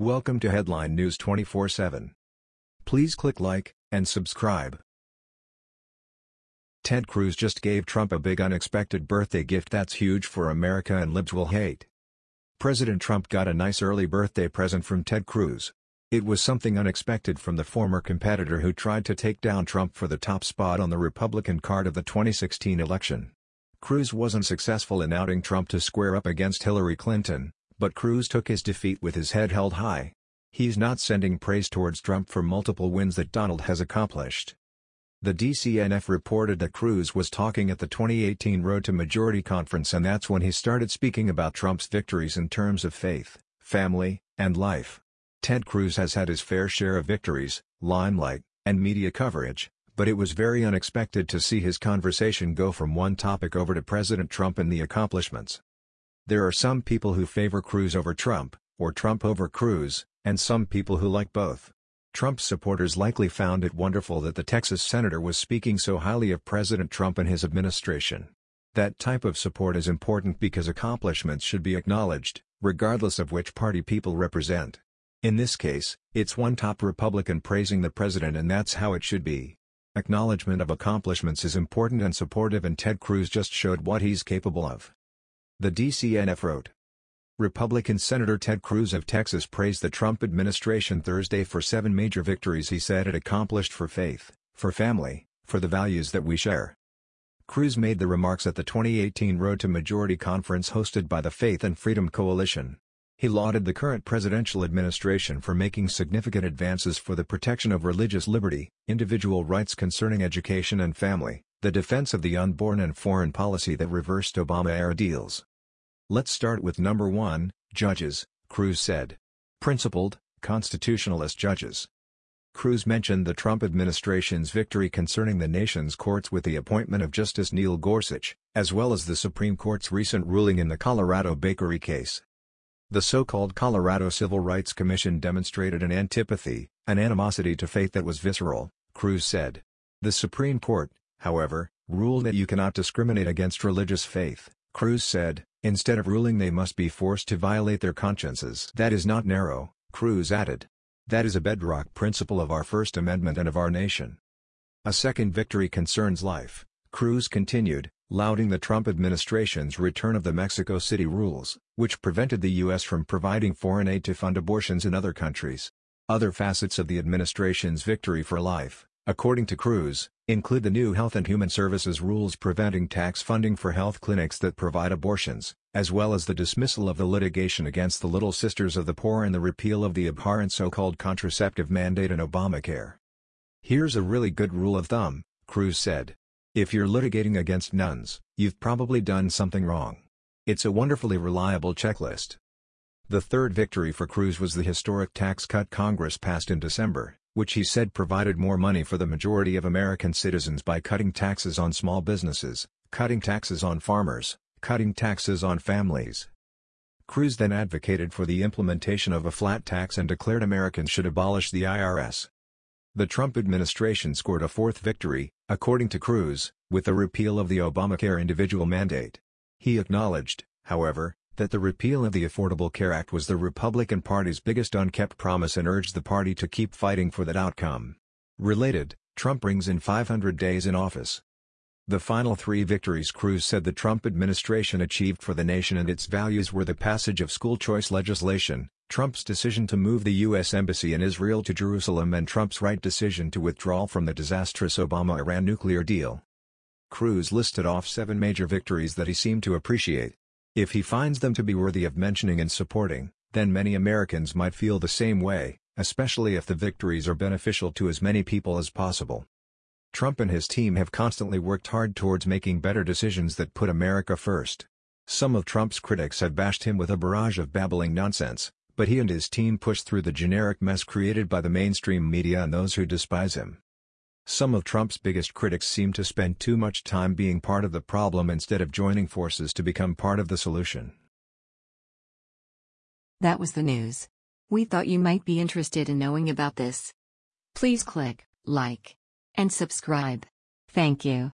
Welcome to Headline News 24/7. Please click like and subscribe. Ted Cruz just gave Trump a big unexpected birthday gift that's huge for America and libs will hate. President Trump got a nice early birthday present from Ted Cruz. It was something unexpected from the former competitor who tried to take down Trump for the top spot on the Republican card of the 2016 election. Cruz wasn't successful in outing Trump to square up against Hillary Clinton, but Cruz took his defeat with his head held high. He's not sending praise towards Trump for multiple wins that Donald has accomplished. The DCNF reported that Cruz was talking at the 2018 Road to Majority conference and that's when he started speaking about Trump's victories in terms of faith, family, and life. Ted Cruz has had his fair share of victories, limelight, and media coverage, but it was very unexpected to see his conversation go from one topic over to President Trump and the accomplishments. There are some people who favor Cruz over Trump, or Trump over Cruz, and some people who like both. Trump's supporters likely found it wonderful that the Texas senator was speaking so highly of President Trump and his administration. That type of support is important because accomplishments should be acknowledged, regardless of which party people represent. In this case, it's one top Republican praising the president and that's how it should be. Acknowledgement of accomplishments is important and supportive and Ted Cruz just showed what he's capable of. The DCNF wrote. Republican Senator Ted Cruz of Texas praised the Trump administration Thursday for seven major victories he said it accomplished for faith, for family, for the values that we share. Cruz made the remarks at the 2018 Road to Majority conference hosted by the Faith and Freedom Coalition. He lauded the current presidential administration for making significant advances for the protection of religious liberty, individual rights concerning education and family, the defense of the unborn and foreign policy that reversed Obama-era deals. Let's start with number 1, judges, Cruz said. Principled, constitutionalist judges. Cruz mentioned the Trump administration's victory concerning the nation's courts with the appointment of Justice Neil Gorsuch, as well as the Supreme Court's recent ruling in the Colorado bakery case. The so-called Colorado Civil Rights Commission demonstrated an antipathy, an animosity to faith that was visceral, Cruz said. The Supreme Court, however, ruled that you cannot discriminate against religious faith, Cruz said, instead of ruling they must be forced to violate their consciences. That is not narrow, Cruz added. That is a bedrock principle of our First Amendment and of our nation. A second victory concerns life, Cruz continued, lauding the Trump administration's return of the Mexico City rules, which prevented the U.S. from providing foreign aid to fund abortions in other countries. Other facets of the administration's victory for life, according to Cruz, include the new Health and Human Services rules preventing tax funding for health clinics that provide abortions, as well as the dismissal of the litigation against the Little Sisters of the Poor and the repeal of the abhorrent so-called contraceptive mandate in Obamacare. Here's a really good rule of thumb, Cruz said. If you're litigating against nuns, you've probably done something wrong. It's a wonderfully reliable checklist. The third victory for Cruz was the historic tax cut Congress passed in December, which he said provided more money for the majority of American citizens by cutting taxes on small businesses, cutting taxes on farmers, cutting taxes on families. Cruz then advocated for the implementation of a flat tax and declared Americans should abolish the IRS. The Trump administration scored a fourth victory, according to Cruz, with the repeal of the Obamacare individual mandate. He acknowledged, however, that the repeal of the Affordable Care Act was the Republican Party's biggest unkept promise and urged the party to keep fighting for that outcome. Related, Trump brings in 500 days in office. The final three victories Cruz said the Trump administration achieved for the nation and its values were the passage of school choice legislation, Trump's decision to move the U.S. Embassy in Israel to Jerusalem and Trump's right decision to withdraw from the disastrous Obama-Iran nuclear deal. Cruz listed off seven major victories that he seemed to appreciate. If he finds them to be worthy of mentioning and supporting, then many Americans might feel the same way, especially if the victories are beneficial to as many people as possible. Trump and his team have constantly worked hard towards making better decisions that put America first. Some of Trump's critics have bashed him with a barrage of babbling nonsense, but he and his team pushed through the generic mess created by the mainstream media and those who despise him. Some of Trump's biggest critics seem to spend too much time being part of the problem instead of joining forces to become part of the solution. That was the news. We thought you might be interested in knowing about this. Please click like and subscribe. Thank you.